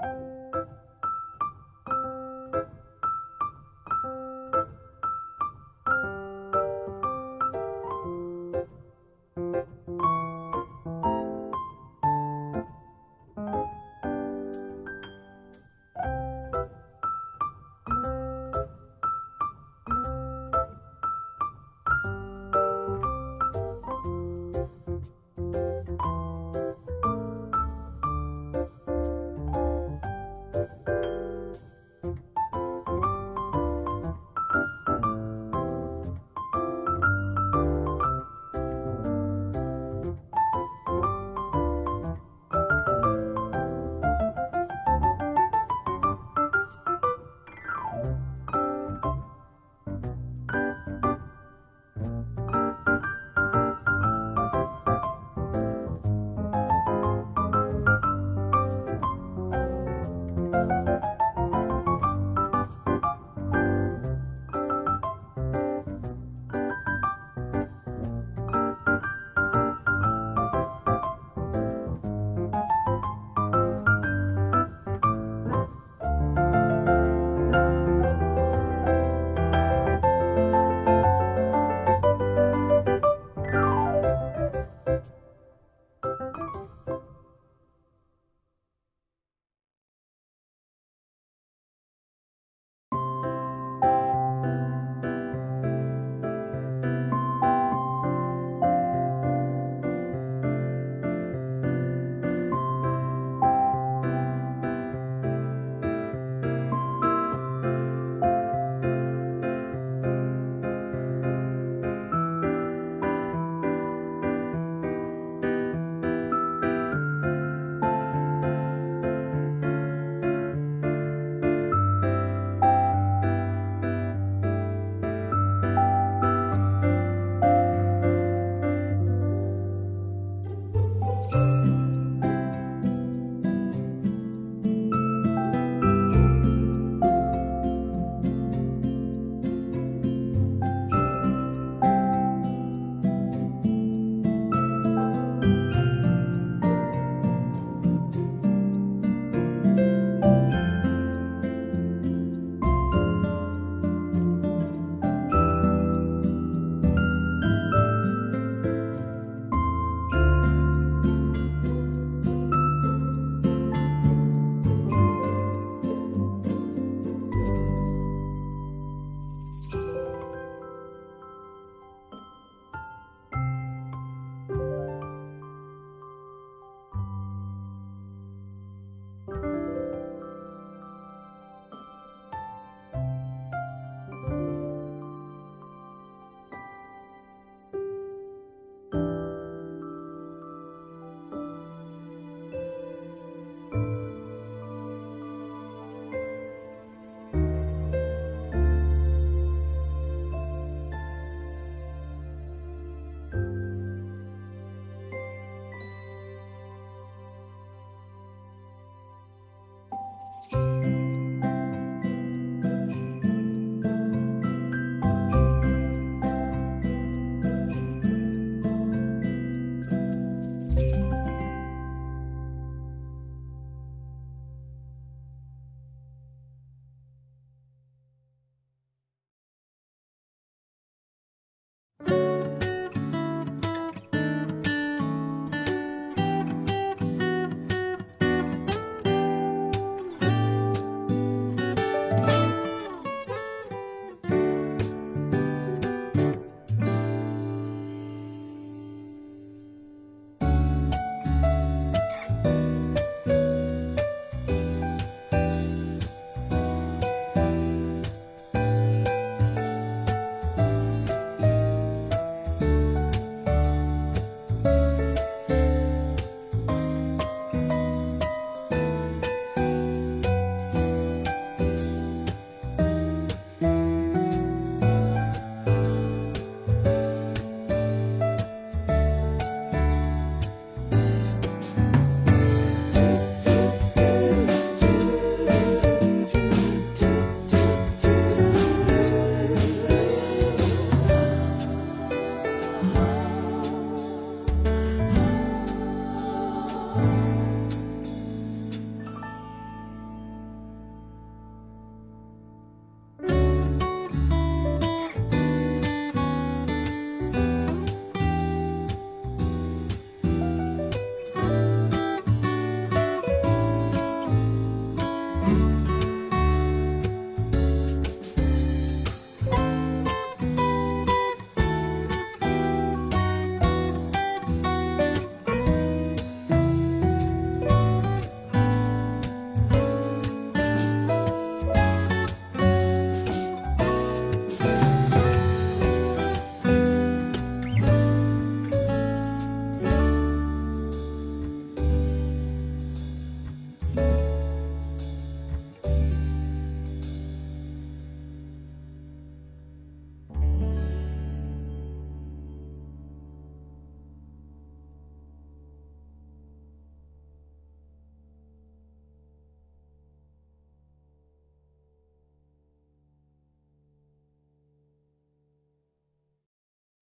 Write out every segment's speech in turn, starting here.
you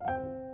you